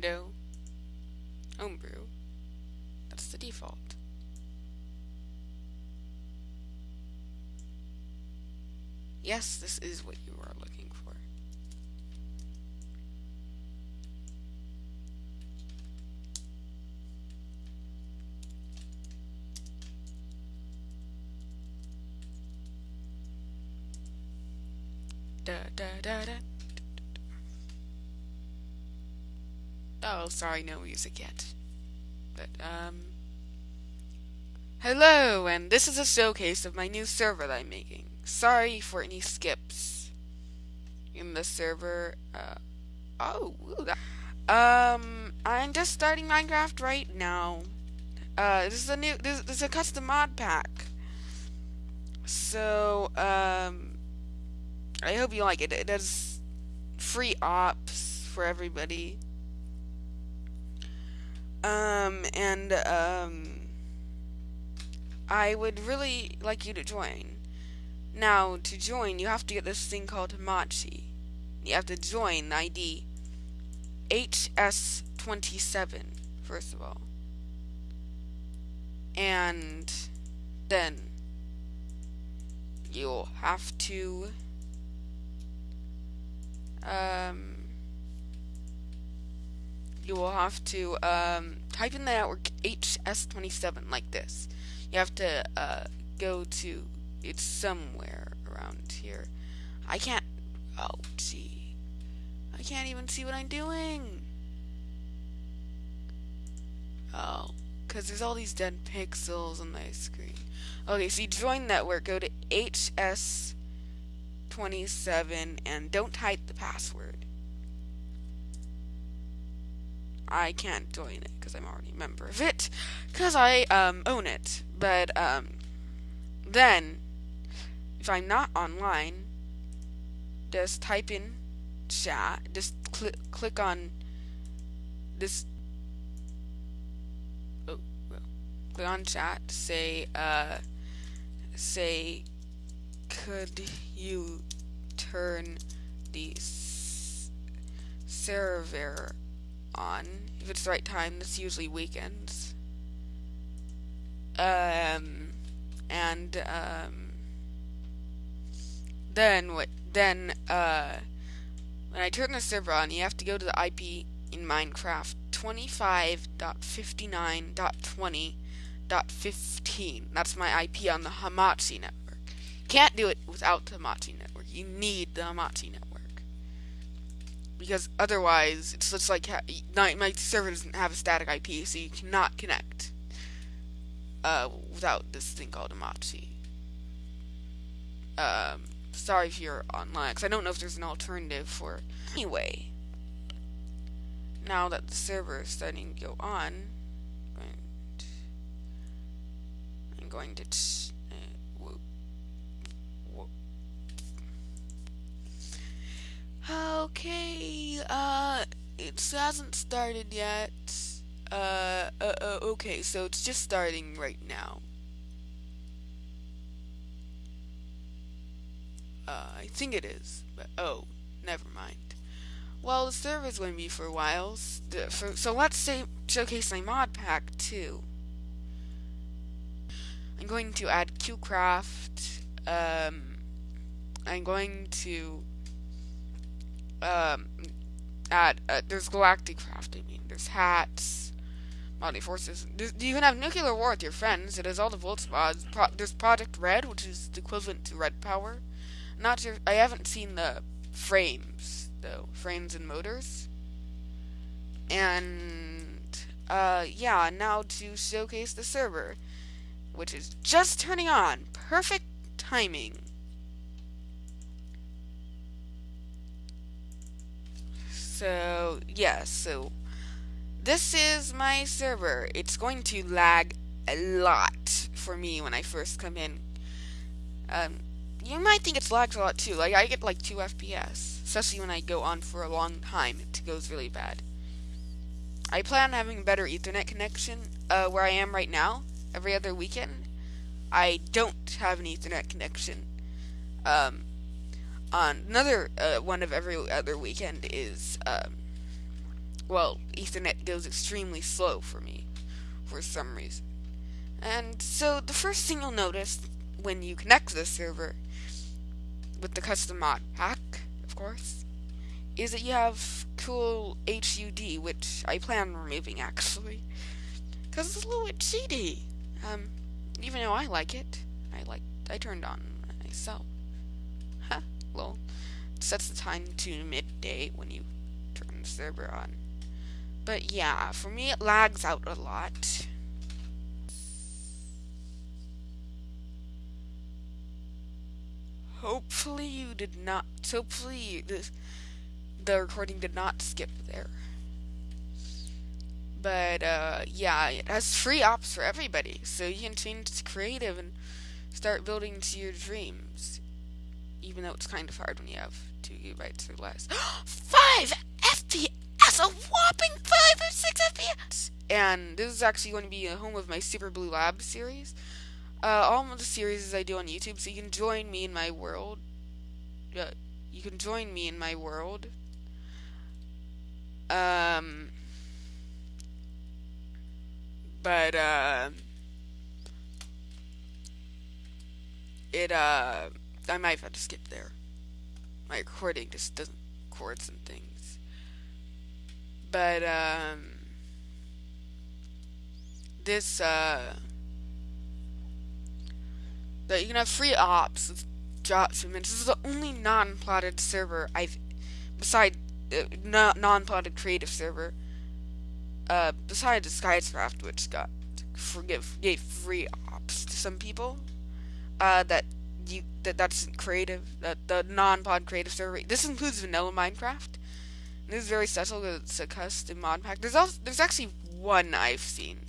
window, homebrew. That's the default. Yes, this is what you are looking for. Da, da, da, da. Oh, sorry, no music yet. But, um... Hello, and this is a showcase of my new server that I'm making. Sorry for any skips in the server. Uh, oh, ooh, that, um, I'm just starting Minecraft right now. Uh, this is a new, this, this is a custom mod pack. So, um, I hope you like it. It does free ops for everybody. Um, and, um, I would really like you to join. Now, to join, you have to get this thing called Hamachi. You have to join ID HS27, first of all. And then you'll have to um, you will have to um, type in the network HS27 like this. You have to uh, go to it's somewhere around here. I can't. Oh, gee. I can't even see what I'm doing. Oh, because there's all these dead pixels on my screen. Okay, so you join network, go to HS27, and don't type the password. I can't join it because I'm already a member of it, because I um, own it. But um, then if I'm not online, just type in chat, just cl click on this, oh, well, click on chat, say, uh, say, could you turn the server on? If it's the right time, that's usually weekends. Um, and, um, then what? Then uh, when I turn the server on, you have to go to the IP in Minecraft 25.59.20.15. That's my IP on the Hamachi network. Can't do it without the Hamachi network. You need the Hamachi network because otherwise it's just like my, server doesn't have a static IP, so you cannot connect uh, without this thing called Hamachi. Um, sorry if you're online, because I don't know if there's an alternative for... Anyway, now that the server is starting to go on, I'm going to... Uh, okay, uh, it hasn't started yet. Uh, uh, uh, okay, so it's just starting right now. Uh, I think it is, but oh, never mind. Well, the server's going to be for a while, so let's say showcase my mod pack too. I'm going to add QCraft. Um, I'm going to um, add. Uh, there's Galacticraft. I mean, there's hats, body forces. There's, you can have nuclear war with your friends. It has all the volt mods. Pro there's Project Red, which is the equivalent to Red Power. Not. I haven't seen the frames though. Frames and motors. And uh, yeah. Now to showcase the server, which is just turning on. Perfect timing. So. Yeah, so this is my server. It's going to lag a lot for me when I first come in. Um, you might think it's lags a lot too. Like I get like 2 FPS, especially when I go on for a long time. It goes really bad. I plan on having a better Ethernet connection uh, where I am right now. Every other weekend, I don't have an Ethernet connection. Um, on another uh, one of every other weekend is um, well, Ethernet goes extremely slow for me for some reason. And so the first thing you'll notice when you connect to the server with the custom mod pack, of course, is that you have cool HUD, which I plan on removing actually, because it's a little bit cheaty. Um, even though I like it, I like I turned on myself. It sets the time to midday when you turn the server on. But yeah, for me it lags out a lot. Hopefully you did not. Hopefully this the recording did not skip there. But uh, yeah, it has free ops for everybody, so you can change to creative and start building to your dreams. Even though it's kind of hard when you have two gigabytes or less. five FPS, a whopping five or six FPS. And this is actually going to be a home of my Super Blue Lab series. Uh, all of the series I do on YouTube, so you can join me in my world. Uh, you can join me in my world um, but uh, it uh, I might have had to skip there. My recording just doesn't record some things. But um, this uh, that you can have free ops with drop shipments. This is the only non-plotted server I've, besides uh, non-plotted creative server. Uh, besides Skyscraft, which got forgive gave free ops to some people. Uh, that you that that's creative. That the non-pod creative server. This includes vanilla Minecraft. This is very because it's a custom mod pack. There's also there's actually one I've seen.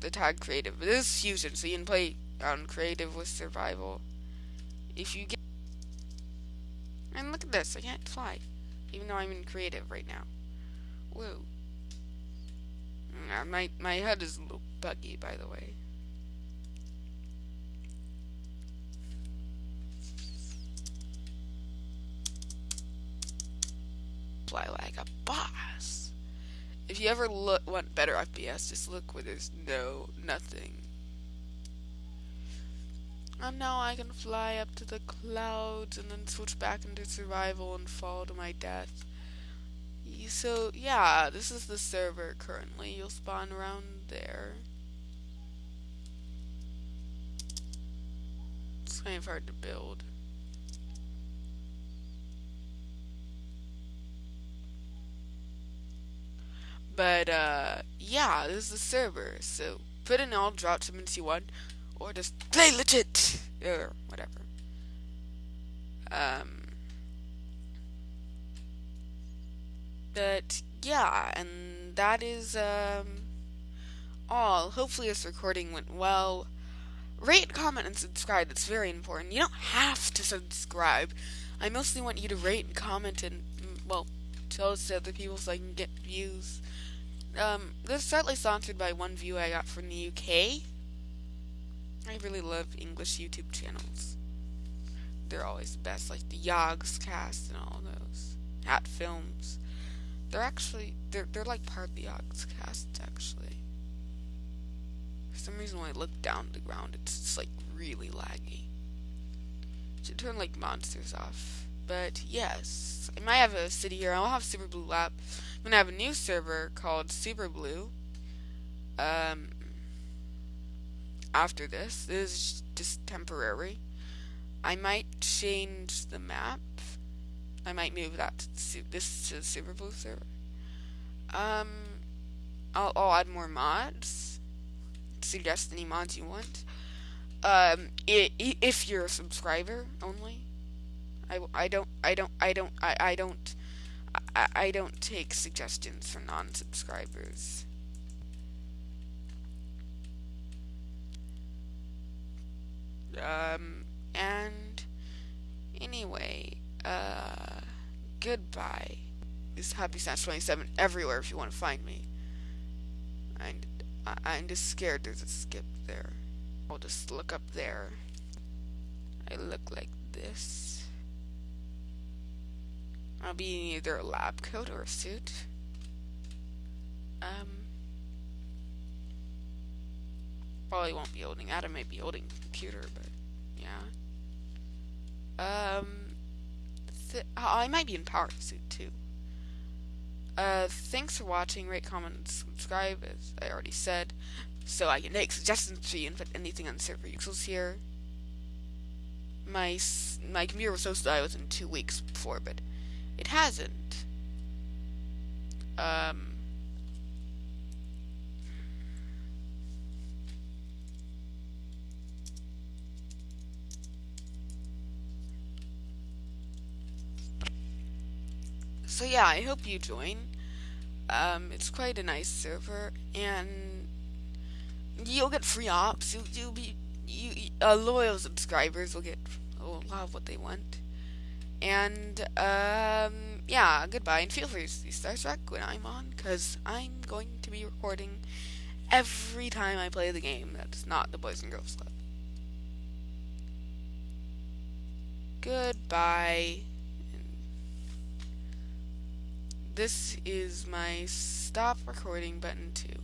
The tag creative. This is fusion, so you can play on creative with survival. If you get and look at this, I can't fly even though I'm in creative right now. Whoa. Uh, my, my head is a little buggy, by the way. Fly like a boss. If you ever look want better FPS, just look where there's no nothing. And now I can fly up to the clouds and then switch back into survival and fall to my death. So, yeah, this is the server currently. You'll spawn around there. It's kind of hard to build. But, uh, yeah, this is the server. So, put in all drop shipments you want or just play legit or whatever. Um, but yeah, and that is um, all. Hopefully, this recording went well. Rate, comment, and subscribe. That's very important. You don't have to subscribe. I mostly want you to rate and comment and mm, well tell us to other people so I can get views. Um, this is slightly sponsored by one view I got from the UK. I really love English YouTube channels. They're always the best, like the Yogscast and all those. Hat Films. They're actually they're they're like part of the Yogscast actually. For some reason when I look down the ground it's just like really laggy. Should turn like monsters off. But yes. I might have a city here. I'll have Super Blue Lab. I'm gonna have a new server called Super Blue. Um after this. This is just temporary. I might change the map. I might move that to this to the Super Blue server. Um, I'll, I'll add more mods. Suggest any mods you want. Um, if you're a subscriber only. I, I don't I don't I don't I, I don't I, I don't take suggestions from non-subscribers. Um, and anyway, uh, goodbye. This Happy Snatch 27 everywhere if you want to find me. I'm, I'm just scared there's a skip there. I'll just look up there. I look like this. I'll be in either a lab coat or a suit. Um, probably won't be holding. Adam may be holding the computer, but yeah. Um, th- I might be in Power Suit too. Uh, thanks for watching. Rate, comment, subscribe, as I already said, so I can make suggestions for you and put anything on server usuals here. My my computer was supposed to die within two weeks before, but it hasn't. Um. So yeah, I hope you join. Um, it's quite a nice server, and you'll get free ops. You, you'll be you uh, loyal subscribers will get a lot of what they want. And um, yeah, goodbye, and feel free to see Star Trek when I'm on, because I'm going to be recording every time I play the game that's not the Boys and Girls Club. Goodbye. This is my stop recording button too.